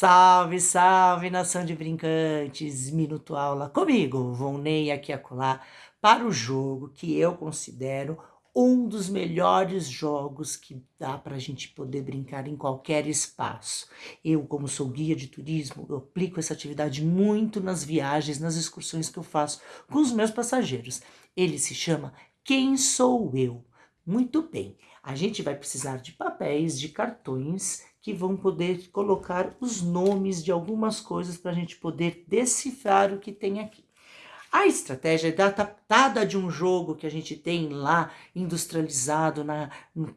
Salve, salve, nação de brincantes! Minuto aula comigo, Ney aqui acolá, para o jogo que eu considero um dos melhores jogos que dá para a gente poder brincar em qualquer espaço. Eu, como sou guia de turismo, eu aplico essa atividade muito nas viagens, nas excursões que eu faço com os meus passageiros. Ele se chama Quem Sou Eu? Muito bem, a gente vai precisar de papéis, de cartões que vão poder colocar os nomes de algumas coisas para a gente poder decifrar o que tem aqui. A estratégia é datada de um jogo que a gente tem lá industrializado na,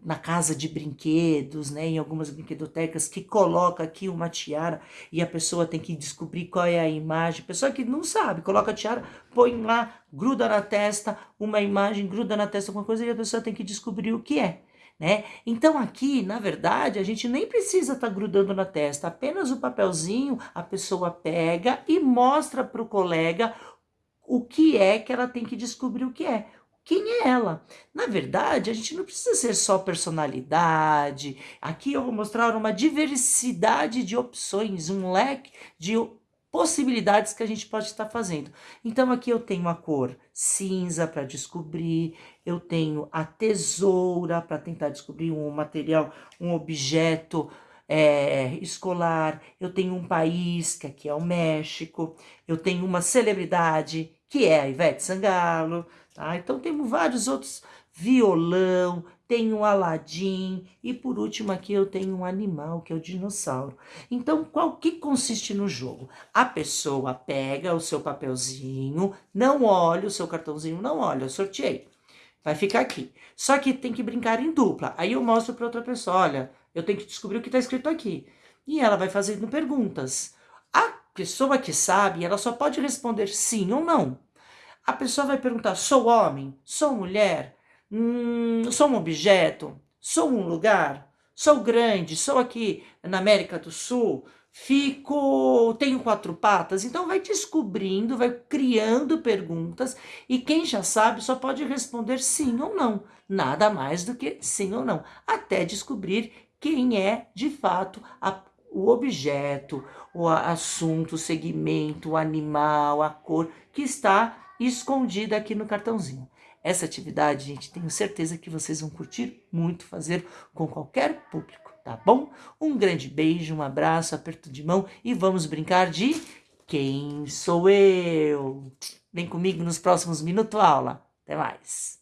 na casa de brinquedos, né, em algumas brinquedotecas, que coloca aqui uma tiara e a pessoa tem que descobrir qual é a imagem. Pessoa que não sabe, coloca a tiara, põe lá, gruda na testa uma imagem, gruda na testa alguma coisa e a pessoa tem que descobrir o que é. Né? Então aqui, na verdade, a gente nem precisa estar tá grudando na testa, apenas o papelzinho a pessoa pega e mostra para o colega o que é que ela tem que descobrir o que é. Quem é ela? Na verdade, a gente não precisa ser só personalidade. Aqui eu vou mostrar uma diversidade de opções, um leque de possibilidades que a gente pode estar fazendo. Então aqui eu tenho a cor cinza para descobrir, eu tenho a tesoura para tentar descobrir um material, um objeto é, escolar, eu tenho um país, que aqui é o México, eu tenho uma celebridade, que é a Ivete Sangalo, tá? Então temos vários outros, violão, tenho um Aladim e por último aqui eu tenho um animal que é o dinossauro. Então qual que consiste no jogo? A pessoa pega o seu papelzinho, não olha o seu cartãozinho, não olha, eu sorteei. Vai ficar aqui. Só que tem que brincar em dupla. Aí eu mostro para outra pessoa, olha, eu tenho que descobrir o que está escrito aqui. E ela vai fazendo perguntas. A pessoa que sabe, ela só pode responder sim ou não. A pessoa vai perguntar, sou homem? Sou mulher? Hum, sou um objeto? Sou um lugar? Sou grande? Sou aqui na América do Sul? Fico, tenho quatro patas? Então vai descobrindo, vai criando perguntas e quem já sabe só pode responder sim ou não. Nada mais do que sim ou não, até descobrir quem é de fato a, o objeto, o assunto, o segmento, o animal, a cor que está escondida aqui no cartãozinho. Essa atividade, gente, tenho certeza que vocês vão curtir muito fazer com qualquer público, tá bom? Um grande beijo, um abraço, aperto de mão e vamos brincar de Quem Sou Eu? Vem comigo nos próximos Minuto Aula. Até mais!